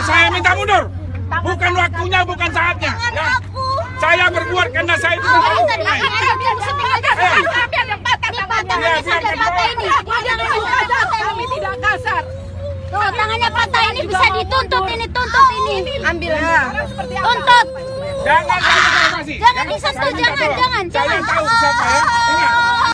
Nah, saya minta mundur. Bukan waktunya, bukan saatnya. Ya. Saya berbuat karena saya itu Oh, eh, tahu. ada iya, iya, iya. patah tangannya. Patah ini. Kami tidak kasar. Tuh, tangannya patah ini bisa dituntut ini, tuntut ini. Ambil. Ya. Tuntut. Jangan. Jangan disentuh, jangan, jangan, Saya jangan. tahu siapa ya.